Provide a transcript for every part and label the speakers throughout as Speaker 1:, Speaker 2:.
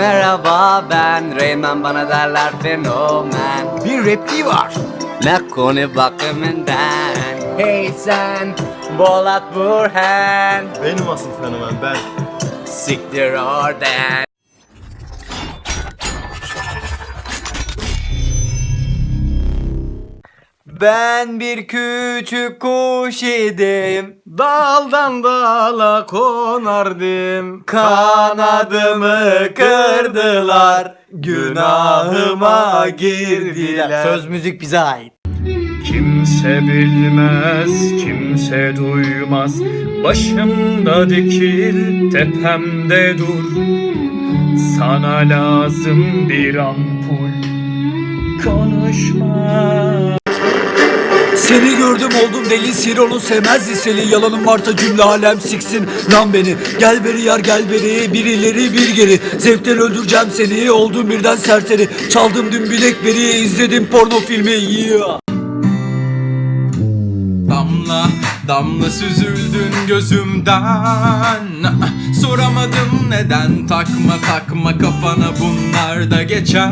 Speaker 1: Merhaba ben Reymen. Bana derler fenomen.
Speaker 2: Bir repliği var.
Speaker 1: Ne konu bakımından. Hey sen Bolat Burhan.
Speaker 3: Benim asıl fenomen ben.
Speaker 1: Siktir oradan Ben bir küçük kuş idim.
Speaker 2: Daldan dala konardım.
Speaker 1: Kanadımı kırdılar. Günahıma girdiler. Söz müzik bize ait.
Speaker 4: Kimse bilmez, kimse duymaz. Başımda dikil, tepemde dur. Sana lazım bir ampul. Konuşma
Speaker 2: Seni gördüm oldum deli. Siron'un sevmez liseli. Yalanım varsa cümle alem siksin. Lan beni. Gel beri yar gel beri. Birileri bir geri. Zevkten öldüreceğim seni. Oldum birden serseri. Çaldım dün bilekleri izledim porno filmi. Yeah.
Speaker 5: Damla damla süzüldün gözümden. Soramadım neden. Takma takma kafana bunlar da geçer.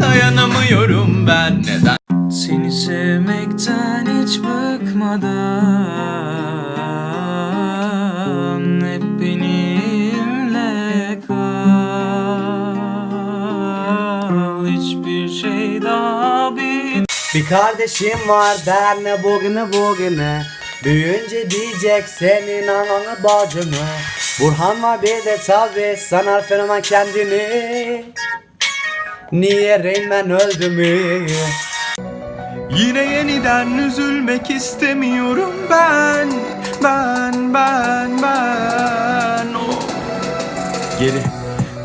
Speaker 5: Dayanamıyorum ben. Neden
Speaker 4: Sevmekten hiç bıkmadan Hep benimle kal. Hiçbir şey daha bit
Speaker 1: Bir kardeşim var der ne bugünü bugüne. Büyünce diyecek senin ananı bacını. Burhan var bir de tabi sanar fenomen kendini. Niye Reynmen öldü mü?
Speaker 5: Yine yeniden üzülmek istemiyorum. Ben Ben ben ben. Oh. Geri.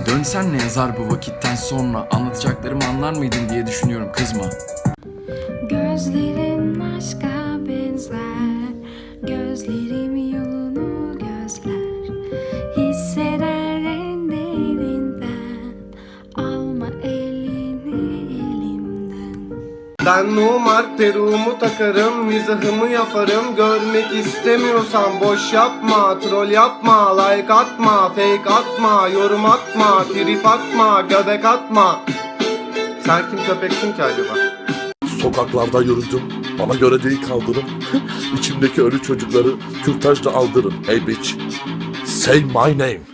Speaker 5: Dönsen ne yazar bu vakitten sonra? Anlatacaklarımı anlar mıydın diye düşünüyorum. Kızma.
Speaker 6: Gözlerin aşka benzer. Gözlerim
Speaker 7: Ben numar peruğumu takarım mizahımı yaparım Görmek istemiyorsan boş yapma Troll yapma like atma Fake atma yorum atma Trip atma göbek atma Sen kim köpeksin ki acaba?
Speaker 8: Sokaklarda yürüdüm. Bana göre değil kaldırım. İçimdeki ölü çocukları kürtajla aldırın. Hey bitch. Say my name.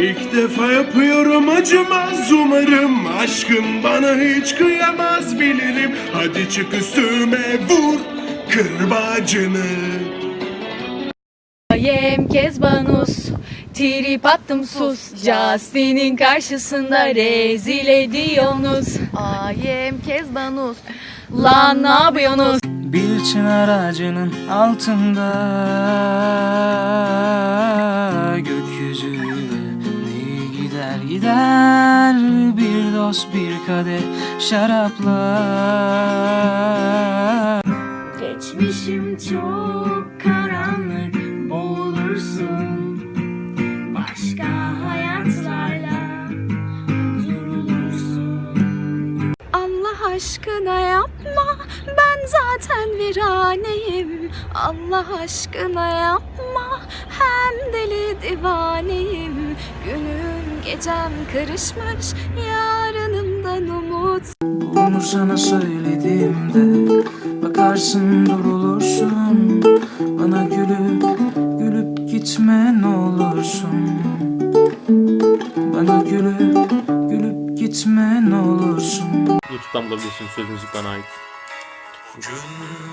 Speaker 9: İlk defa yapıyorum acımaz umarım Aşkım bana hiç kıyamaz bilirim. Hadi çık üstüme vur kırbacını
Speaker 6: Yem Kezbanus Trip attım sus. Justin'in karşısında rezil ediyorsunuz. Ayem Kezbanus. Lan ne yapıyorsunuz?
Speaker 4: Bir çınar ağacının altında gider gider Bir dost bir kadeh şarapla
Speaker 6: Geçmişim çok karanlık olursun Başka hayatlarla durulursun. Allah aşkına yapma ben zaten viraneyim Allah aşkına yapma hem deli divaneyim. Günüm gecem karışmış yarınımdan umut.
Speaker 4: Bunu sana söylediğimde Bakarsın durulursun. Bana gülüp gülüp gitme ne olursun. Bana gülüp gülüp gitme ne olursun.
Speaker 3: YouTube'dan bulabilirsiniz söz müzik bana ait.
Speaker 4: Gün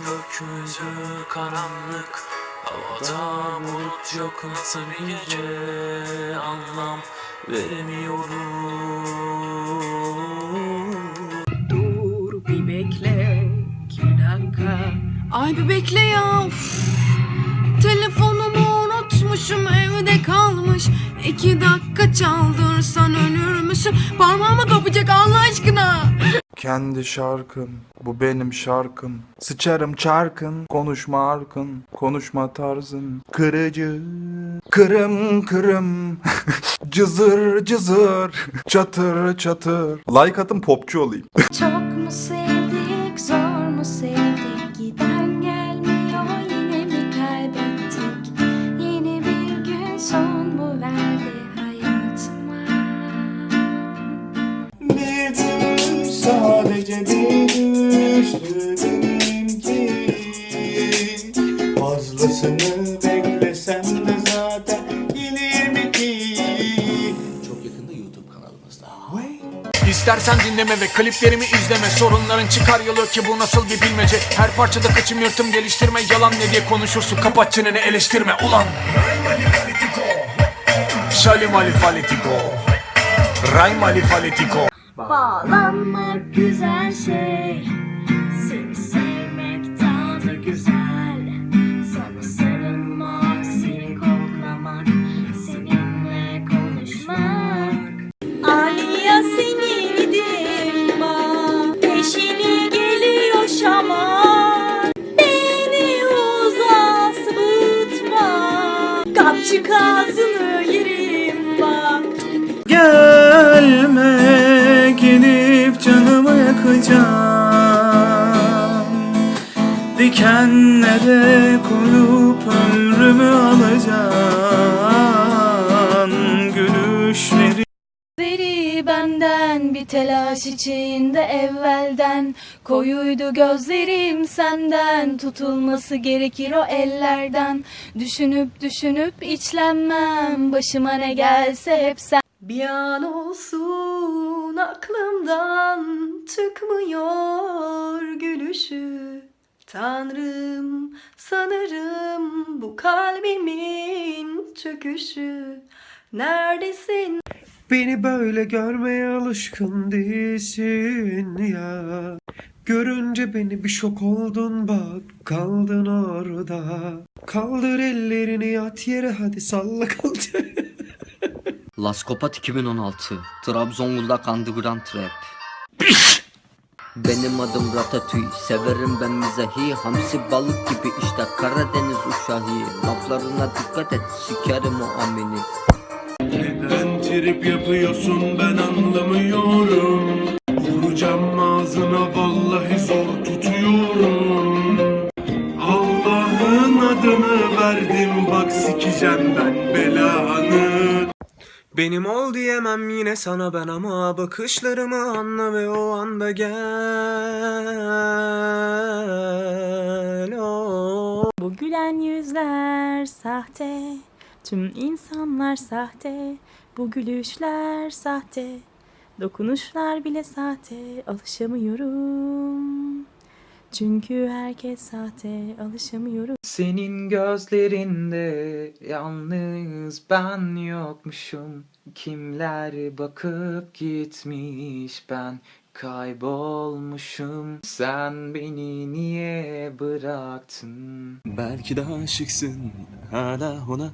Speaker 4: gökyüzü karanlık. Havada bulut yok nasıl bir gece? Anlam veremiyorum
Speaker 6: Dur bir bekle iki dakika. Ay bir bekle ya Üf. Telefonumu unutmuşum evde kalmış. İki dakika çaldırsan ölür müsün? Parmağımı kapacak Allah aşkına
Speaker 10: Kendi şarkım, bu benim şarkım. Sıçarım çarkın, konuşma arkın, konuşma tarzın. Kırıcı, kırım kırım, cızır cızır, çatır çatır. Like atın popçu olayım.
Speaker 6: Çok mu Çok yakında YouTube kanalımızda.
Speaker 5: İstersen dinleme ve kliplerimi izleme. Sorunların çıkar yolu ki bu nasıl bir bilmece? Her parçada kaçım yırtım geliştirme Yalan ne diye konuşursun. Kapat çeneni eleştirme. Ulan! Şalim Ali Falitiko Raym Ali Falitiko
Speaker 11: Bağlanmak güzel şey.
Speaker 12: Yakacağım Dikenlere koyup ömrümü alacaksın Gülüşleri
Speaker 11: Gözleri benden bir telaş içinde evvelden. Koyuydu gözlerim senden Tutulması gerekir o ellerden. Düşünüp düşünüp içlenmem Başıma ne gelse hep sen. Bir an olsun aklımdan çıkmıyor gülüşü. Tanrım sanırım bu kalbimin çöküşü. Neredesin?
Speaker 9: Beni böyle görmeye alışkın değilsin ya. Görünce beni bir şok oldun bak kaldın orada. Kaldır ellerini yat yere hadi salla kaldır.
Speaker 13: Laskopat 2016 Trabzonguldak Underground Trap Benim adım Ratatouille. Severim ben mizahi. Hamsi balık gibi işte. Karadeniz uşağı. Laflarına dikkat et. Sikerim o amini.
Speaker 9: Neden trip yapıyorsun? Ben anlamıyorum. Vuracağım ağzına. Vallahi zor tutuyorum. Allah'ın adını verdim. Bak sikeceğim ben belanı Benim ol diyemem yine sana ben ama bakışlarımı anla ve o anda gel. Oh.
Speaker 11: Bu gülen yüzler sahte Tüm insanlar sahte. Bu gülüşler sahte Dokunuşlar bile sahte. Alışamıyorum Çünkü herkes sahte Alışamıyorum
Speaker 12: Senin gözlerinde yalnız ben yokmuşum. Kimler bakıp gitmiş ben kaybolmuşum. Sen beni niye bıraktın?
Speaker 9: Belki de aşıksın hala ona.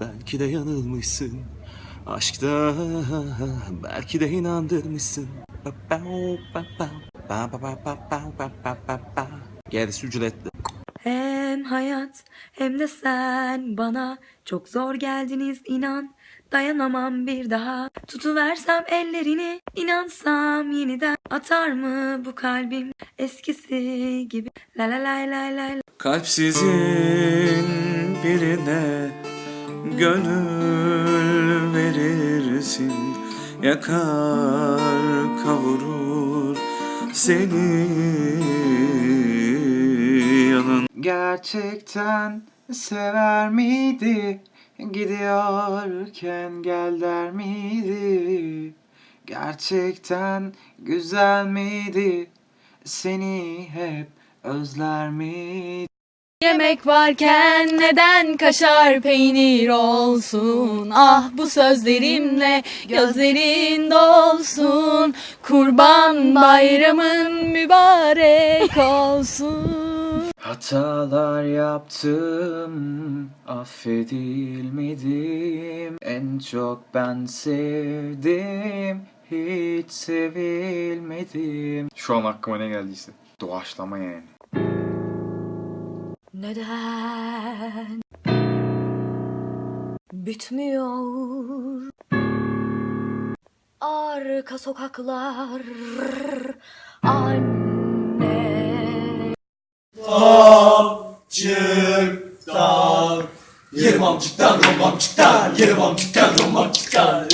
Speaker 9: Belki de yanılmışsın Aşkta. Belki de inandırmışsın Gerisi ücretli.
Speaker 11: Hem hayat hem de sen bana çok zor geldiniz inan. Dayanamam bir daha. Tutuversem ellerini inansam yeniden atar mı bu kalbim? Eskisi gibi. La la la la la la.
Speaker 12: Kalpsizin birine gönül verirsin. Yakar kavurur seni yanın. Gerçekten sever miydi? Gidiyorken gel der miydi? Gerçekten güzel miydi? Seni hep özler miydi
Speaker 11: Yemek varken neden kaşar peynir olsun? Ah bu sözlerimle gözlerin dolsun. Kurban bayramın mübarek olsun.
Speaker 12: Hatalar yaptım, affedilmedim. En çok ben sevdim, hiç sevilmedim. Şu an aklıma ne geldiyse doğaçlama yani
Speaker 11: Neden? Bitmiyor. Arka sokaklar. Anne.
Speaker 5: Yerim amcıktan romantikten Yerim amcıktan romantikten